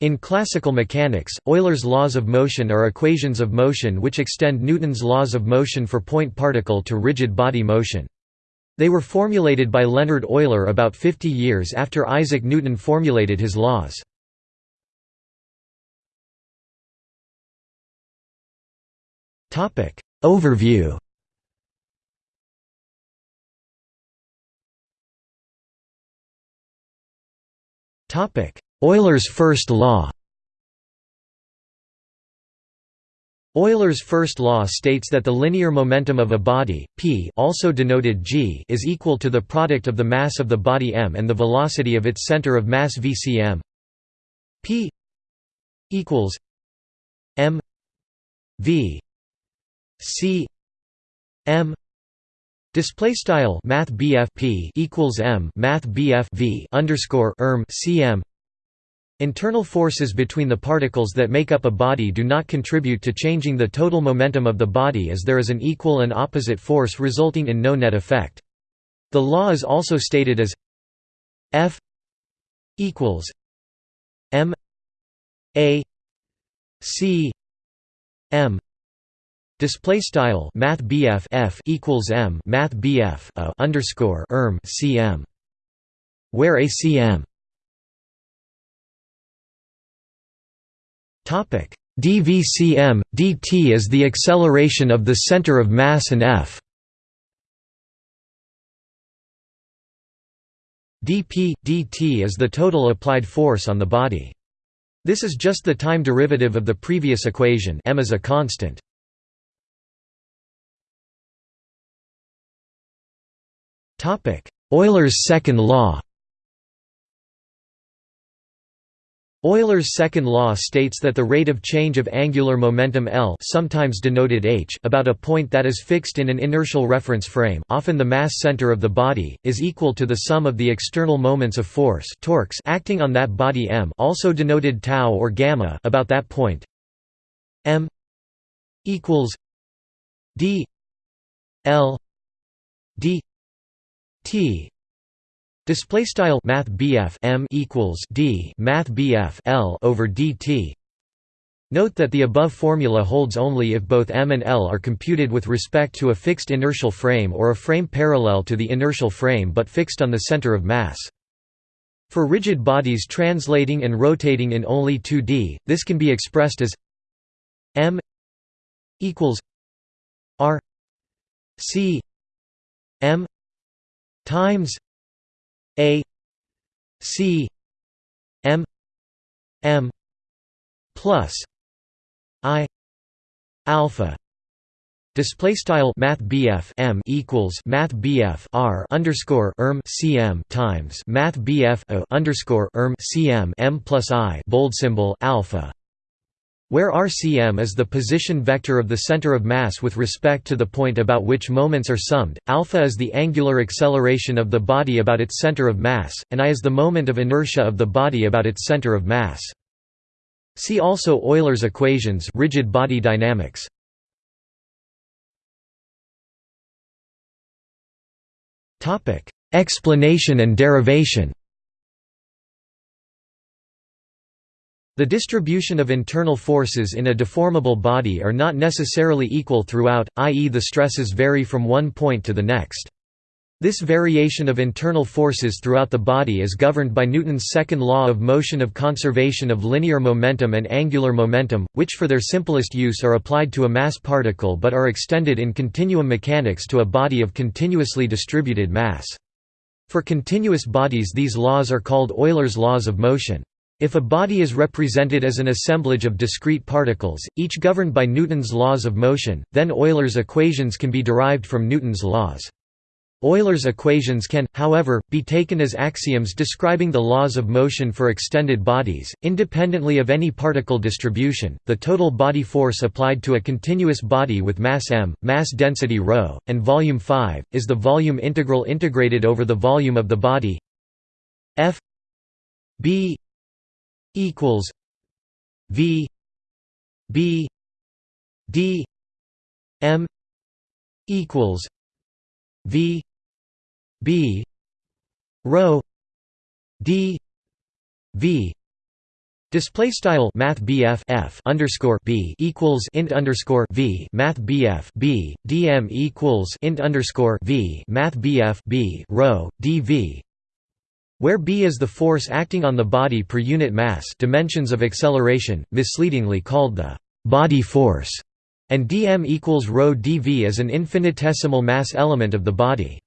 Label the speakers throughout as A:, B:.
A: In classical mechanics, Euler's laws of motion are equations of motion which extend Newton's laws of motion for point particle to rigid body motion. They were formulated by Leonhard Euler about 50 years after Isaac Newton formulated his laws. Overview Euler's first law. Euler's first law states that the linear momentum of a body, p also denoted g is equal to the product of the mass of the body m and the velocity of its center of mass vcm. P equals m v c m. Display style Math P equals M Math V underscore erm CM Internal forces between the particles that make up a body do not contribute to changing the total momentum of the body as there is an equal and opposite force resulting in no net effect. The law is also stated as F equals M A C M Display style Math F equals M Math a underscore erm CM where ACM dVcm dt is the acceleration of the center of mass and f. Dp dt is the total applied force on the body. This is just the time derivative of the previous equation m is a constant. Euler's second law Euler's second law states that the rate of change of angular momentum L sometimes denoted h about a point that is fixed in an inertial reference frame often the mass center of the body, is equal to the sum of the external moments of force torques acting on that body m also denoted tau or gamma about that point m equals d l d T display style math M equals D math L over dt Note that the above formula holds only if both m and l are computed with respect to a fixed inertial frame or a frame parallel to the inertial frame but fixed on the center of mass. For rigid bodies translating and rotating in only 2D, this can be expressed as m equals r c m times a c m m plus i alpha Display style Math M equals Math R underscore erm CM times Math O underscore erm CM M plus I bold symbol alpha where RCM is the position vector of the center of mass with respect to the point about which moments are summed, alpha is the angular acceleration of the body about its center of mass, and I is the moment of inertia of the body about its center of mass. See also Euler's equations rigid body dynamics. Explanation and derivation The distribution of internal forces in a deformable body are not necessarily equal throughout, i.e. the stresses vary from one point to the next. This variation of internal forces throughout the body is governed by Newton's second law of motion of conservation of linear momentum and angular momentum, which for their simplest use are applied to a mass particle but are extended in continuum mechanics to a body of continuously distributed mass. For continuous bodies these laws are called Euler's laws of motion. If a body is represented as an assemblage of discrete particles, each governed by Newton's laws of motion, then Euler's equations can be derived from Newton's laws. Euler's equations can, however, be taken as axioms describing the laws of motion for extended bodies, independently of any particle distribution. The total body force applied to a continuous body with mass m, mass density ρ, and volume 5 is the volume integral integrated over the volume of the body f b equals V B D M equals V B rho D V Display style Math F underscore B equals int underscore V Math BF B DM equals int underscore V Math BF B rho dV where b is the force acting on the body per unit mass dimensions of acceleration, misleadingly called the body force, and dm equals rho dv as an infinitesimal mass element of the body.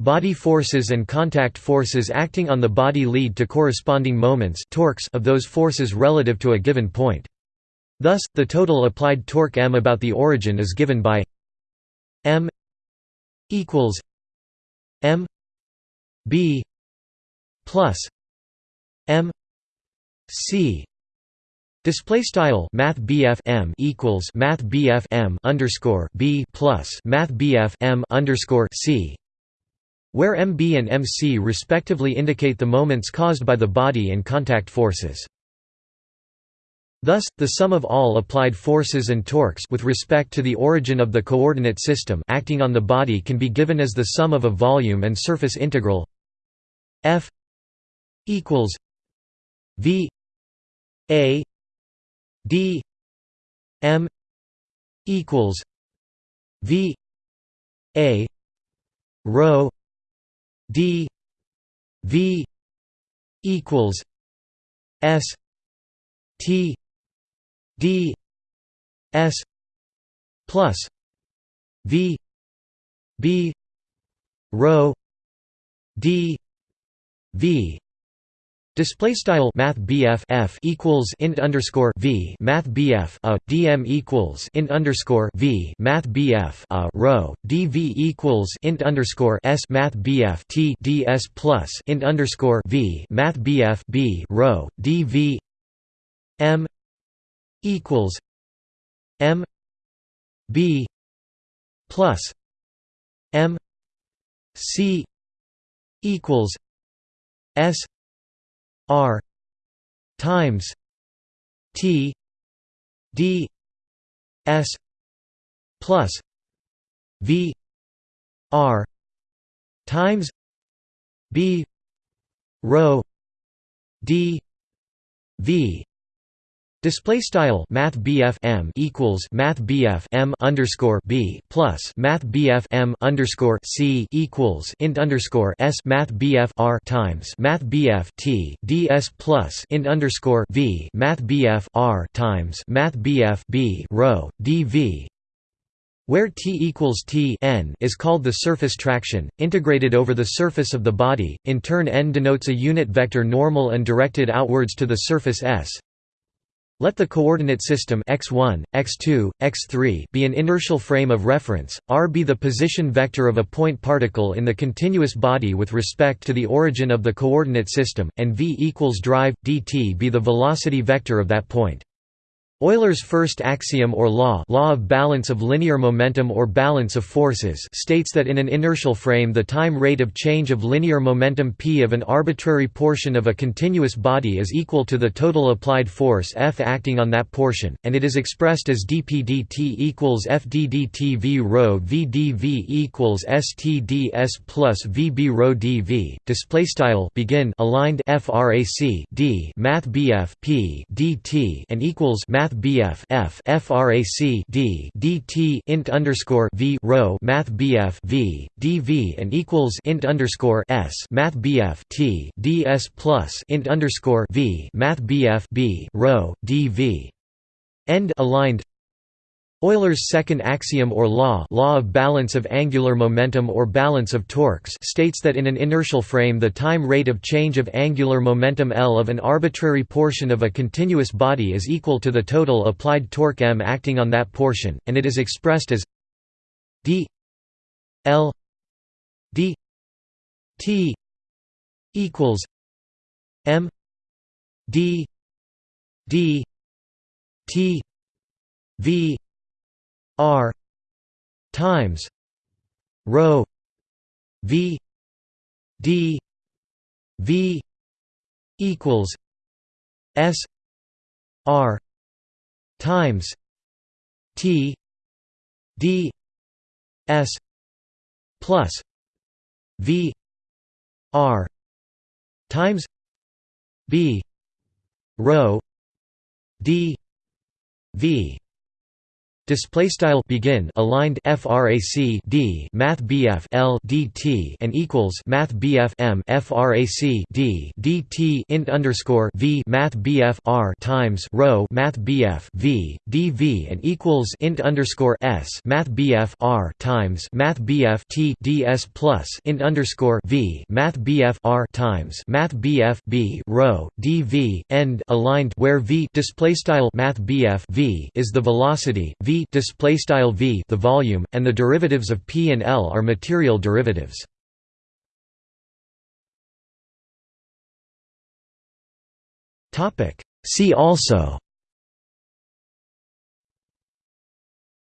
A: Body forces and contact forces acting on the body lead to corresponding moments torques of those forces relative to a given point. Thus, the total applied torque m about the origin is given by m equals m b plus m c Display style Math M equals Math M underscore B plus Math M underscore C where MB and MC respectively indicate the moments caused by the body and contact forces. Thus, the sum of all applied forces and torques with respect to the origin of the coordinate system acting on the body can be given as the sum of a volume and surface integral F equals V A D M equals V A rho d v equals s t d s plus v b rho d v Display style Math BF F equals int underscore V Math BF a DM equals int underscore V Math BF a rho DV equals int underscore S Math BF T DS plus int underscore V Math BF B rho DV M equals M B plus M C equals S R times T D S plus V R times B rho D V Display style Math M equals Math M underscore B plus Math M underscore C equals int underscore S Math R times Math T DS plus int underscore V Math R times Math B rho DV where t equals t n is called the surface traction, integrated over the surface of the body, in turn n denotes a unit vector normal and directed outwards to the surface S, let the coordinate system x1, x2, x3 be an inertial frame of reference, r be the position vector of a point particle in the continuous body with respect to the origin of the coordinate system, and v equals drive, dt be the velocity vector of that point. Euler's first axiom or law, law of balance of linear momentum or balance of forces states that in an inertial frame the time rate of change of linear momentum p of an arbitrary portion of a continuous body is equal to the total applied force F acting on that portion, and it is expressed as dp dt equals fddt v rho v dv equals stds plus vb rho dv. Display style begin aligned frac d math bf p dt and equals math Math BF F frac D DT int underscore V rho Math BF V DV and equals int underscore S Math BF T DS plus int underscore V Math BF B rho DV. End aligned Euler's second axiom or law, law of balance of angular momentum or balance of torques states that in an inertial frame the time rate of change of angular momentum L of an arbitrary portion of a continuous body is equal to the total applied torque m acting on that portion, and it is expressed as d L d t equals m d d t v R times rho V D V equals S R times T D S plus V R times B rho d v Display style begin aligned frac d math bf l dt and equals math bf m frac d dt int underscore v math bf r times rho math bf v dv and equals int underscore s math bf r times math bf t ds plus int underscore v math bf r times math bf b rho dv end aligned where v display style math bf v is the velocity v style v the volume and the derivatives of p and l are material derivatives. Topic. See also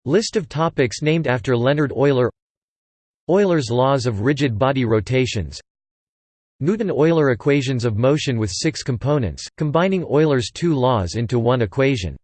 A: list of topics named after leonhard euler euler's laws of rigid body rotations Newton-Euler equations of motion with six components, combining Euler's two laws into one equation